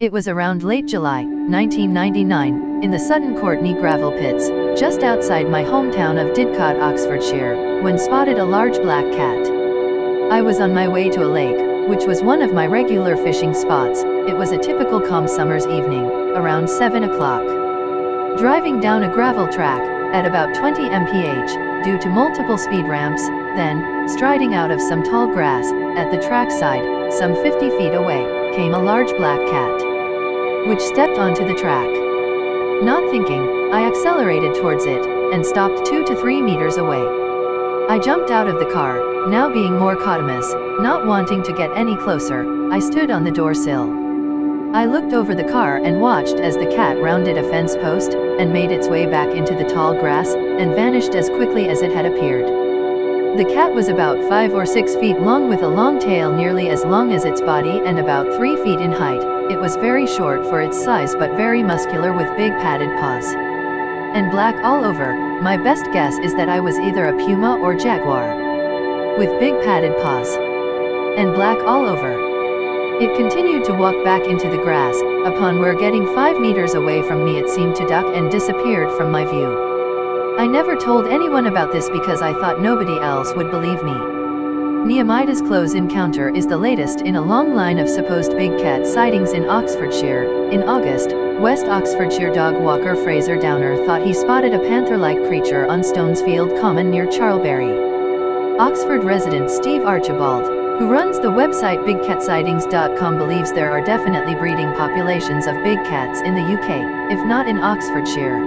It was around late July, 1999, in the Sutton Courtenay gravel pits, just outside my hometown of Didcot, Oxfordshire, when spotted a large black cat. I was on my way to a lake, which was one of my regular fishing spots. It was a typical calm summer's evening, around 7 o'clock. Driving down a gravel track, at about 20 mph, due to multiple speed ramps, then, striding out of some tall grass, at the trackside, some 50 feet away, came a large black cat which stepped onto the track. Not thinking, I accelerated towards it, and stopped two to three meters away. I jumped out of the car, now being more cautious, not wanting to get any closer, I stood on the door sill. I looked over the car and watched as the cat rounded a fence post, and made its way back into the tall grass, and vanished as quickly as it had appeared. The cat was about 5 or 6 feet long with a long tail nearly as long as its body and about 3 feet in height, it was very short for its size but very muscular with big padded paws. And black all over, my best guess is that I was either a puma or jaguar. With big padded paws. And black all over. It continued to walk back into the grass, upon where getting five meters away from me it seemed to duck and disappeared from my view. I never told anyone about this because I thought nobody else would believe me. Nehemiah's close encounter is the latest in a long line of supposed big cat sightings in Oxfordshire. In August, West Oxfordshire dog walker Fraser Downer thought he spotted a panther-like creature on Stonesfield Common near Charlbury. Oxford resident Steve Archibald, who runs the website bigcatsightings.com believes there are definitely breeding populations of big cats in the UK, if not in Oxfordshire.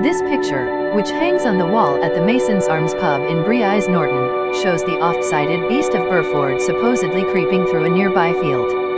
This picture, which hangs on the wall at the Mason's Arms pub in Brize Norton, shows the oft-sighted beast of Burford supposedly creeping through a nearby field.